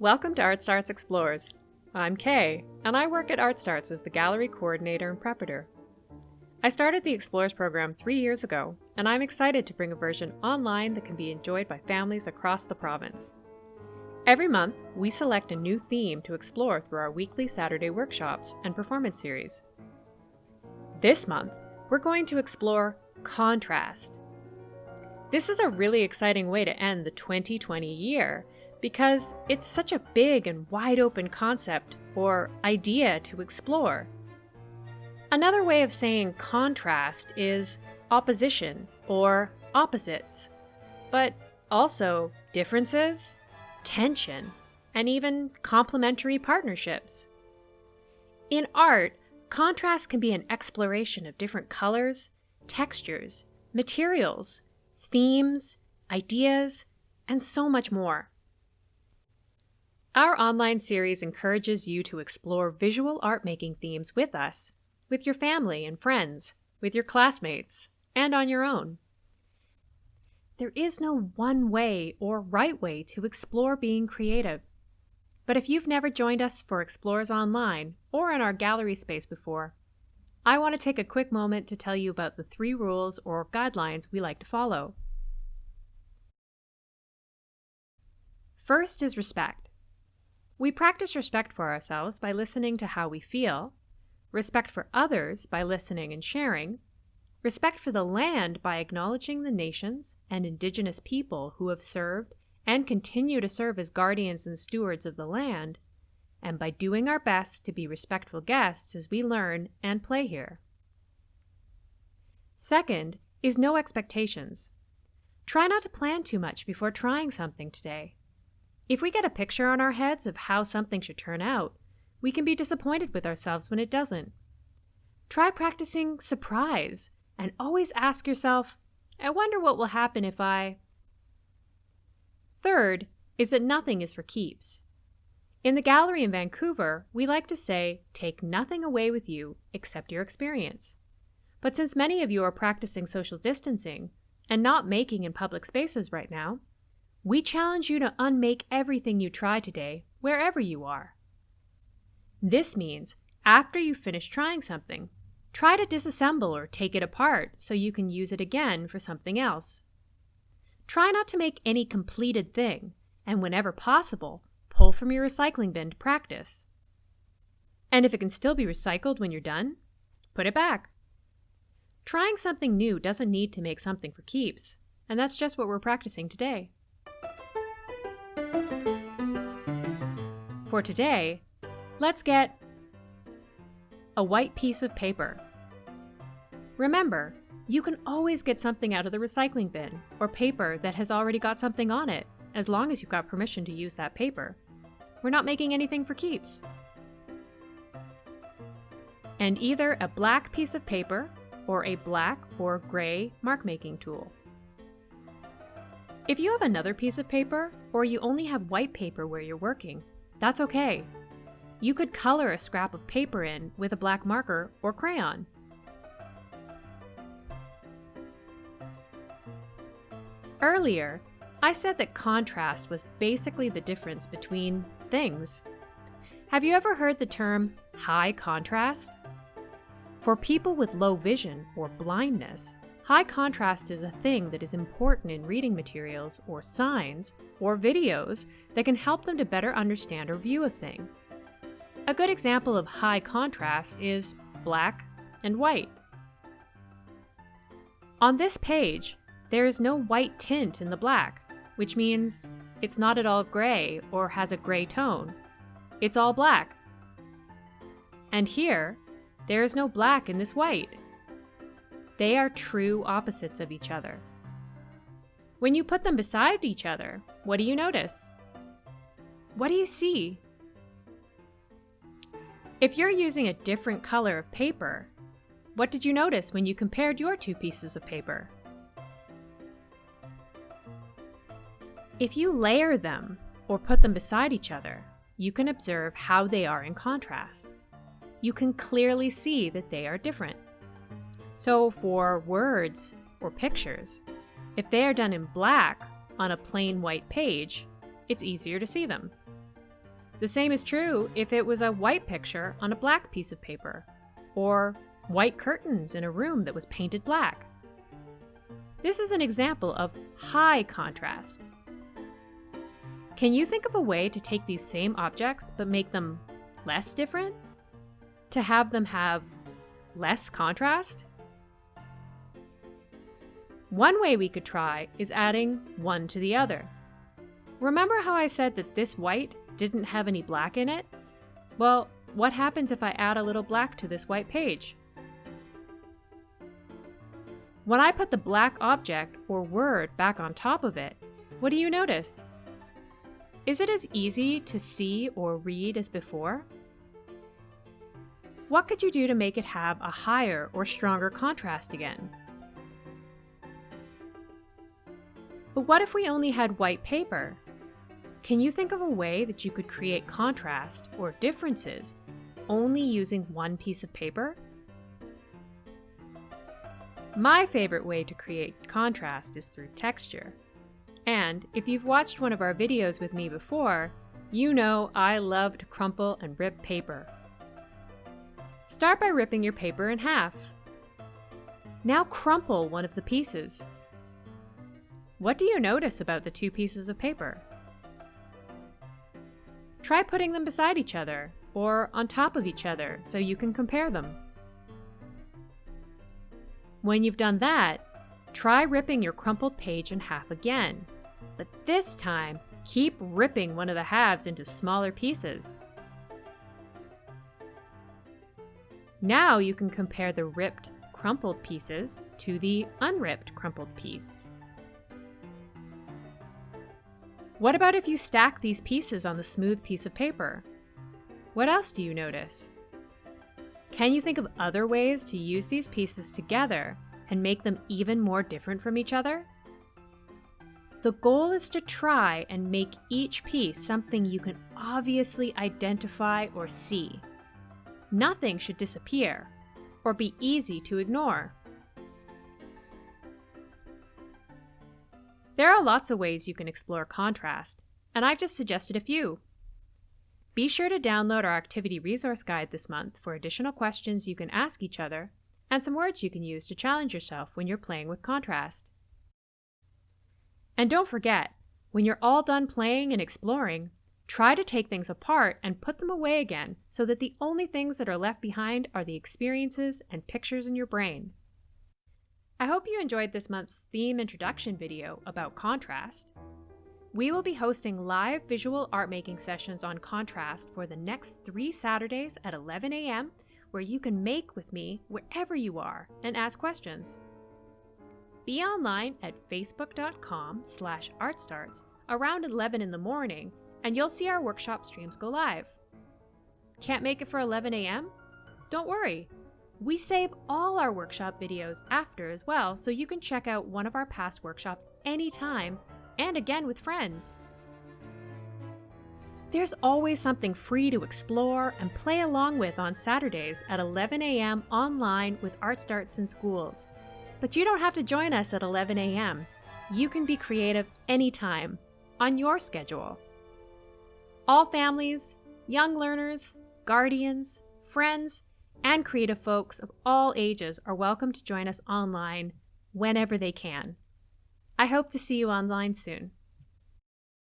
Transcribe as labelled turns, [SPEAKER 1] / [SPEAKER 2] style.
[SPEAKER 1] Welcome to Art Starts Explores. I'm Kay, and I work at Art Starts as the gallery coordinator and preparator. I started the Explores program three years ago, and I'm excited to bring a version online that can be enjoyed by families across the province. Every month, we select a new theme to explore through our weekly Saturday workshops and performance series. This month, we're going to explore contrast. This is a really exciting way to end the 2020 year because it's such a big and wide open concept or idea to explore. Another way of saying contrast is opposition or opposites, but also differences, tension, and even complementary partnerships. In art, contrast can be an exploration of different colors, textures, materials, themes, ideas, and so much more. Our online series encourages you to explore visual art making themes with us, with your family and friends, with your classmates, and on your own. There is no one way or right way to explore being creative. But if you've never joined us for Explorers Online or in our gallery space before, I want to take a quick moment to tell you about the three rules or guidelines we like to follow. First is respect. We practice respect for ourselves by listening to how we feel, respect for others by listening and sharing, respect for the land by acknowledging the nations and indigenous people who have served and continue to serve as guardians and stewards of the land, and by doing our best to be respectful guests as we learn and play here. Second is no expectations. Try not to plan too much before trying something today. If we get a picture on our heads of how something should turn out, we can be disappointed with ourselves when it doesn't. Try practicing surprise and always ask yourself, I wonder what will happen if I. Third is that nothing is for keeps. In the gallery in Vancouver, we like to say, take nothing away with you except your experience. But since many of you are practicing social distancing and not making in public spaces right now, we challenge you to unmake everything you try today, wherever you are. This means, after you finish trying something, try to disassemble or take it apart so you can use it again for something else. Try not to make any completed thing, and whenever possible, pull from your recycling bin to practice. And if it can still be recycled when you're done, put it back. Trying something new doesn't need to make something for keeps, and that's just what we're practicing today. For today, let's get a white piece of paper. Remember, you can always get something out of the recycling bin or paper that has already got something on it, as long as you've got permission to use that paper. We're not making anything for keeps. And either a black piece of paper or a black or gray mark making tool. If you have another piece of paper, or you only have white paper where you're working, that's okay. You could color a scrap of paper in with a black marker or crayon. Earlier, I said that contrast was basically the difference between things. Have you ever heard the term high contrast? For people with low vision or blindness, high contrast is a thing that is important in reading materials or signs or videos that can help them to better understand or view a thing. A good example of high contrast is black and white. On this page, there is no white tint in the black, which means it's not at all gray or has a gray tone. It's all black. And here, there is no black in this white. They are true opposites of each other. When you put them beside each other, what do you notice? What do you see? If you're using a different color of paper, what did you notice when you compared your two pieces of paper? If you layer them or put them beside each other, you can observe how they are in contrast. You can clearly see that they are different. So for words or pictures, if they are done in black on a plain white page, it's easier to see them. The same is true if it was a white picture on a black piece of paper, or white curtains in a room that was painted black. This is an example of high contrast. Can you think of a way to take these same objects but make them less different? To have them have less contrast? One way we could try is adding one to the other. Remember how I said that this white didn't have any black in it? Well, what happens if I add a little black to this white page? When I put the black object or word back on top of it, what do you notice? Is it as easy to see or read as before? What could you do to make it have a higher or stronger contrast again? But what if we only had white paper? Can you think of a way that you could create contrast or differences only using one piece of paper? My favorite way to create contrast is through texture. And if you've watched one of our videos with me before, you know I love to crumple and rip paper. Start by ripping your paper in half. Now crumple one of the pieces. What do you notice about the two pieces of paper? Try putting them beside each other or on top of each other so you can compare them. When you've done that, try ripping your crumpled page in half again, but this time keep ripping one of the halves into smaller pieces. Now you can compare the ripped, crumpled pieces to the unripped crumpled piece. What about if you stack these pieces on the smooth piece of paper? What else do you notice? Can you think of other ways to use these pieces together and make them even more different from each other? The goal is to try and make each piece something you can obviously identify or see. Nothing should disappear or be easy to ignore. There are lots of ways you can explore contrast, and I've just suggested a few. Be sure to download our activity resource guide this month for additional questions you can ask each other and some words you can use to challenge yourself when you're playing with contrast. And don't forget, when you're all done playing and exploring, try to take things apart and put them away again so that the only things that are left behind are the experiences and pictures in your brain. I hope you enjoyed this month's theme introduction video about contrast. We will be hosting live visual art making sessions on contrast for the next three Saturdays at 11 a.m., where you can make with me wherever you are and ask questions. Be online at facebook.com slash artstarts around 11 in the morning, and you'll see our workshop streams go live. Can't make it for 11 a.m.? Don't worry, we save all our workshop videos after as well, so you can check out one of our past workshops anytime and again with friends. There's always something free to explore and play along with on Saturdays at 11 a.m. online with Art Starts in Schools. But you don't have to join us at 11 a.m. You can be creative anytime, on your schedule. All families, young learners, guardians, friends, and creative folks of all ages are welcome to join us online whenever they can. I hope to see you online soon.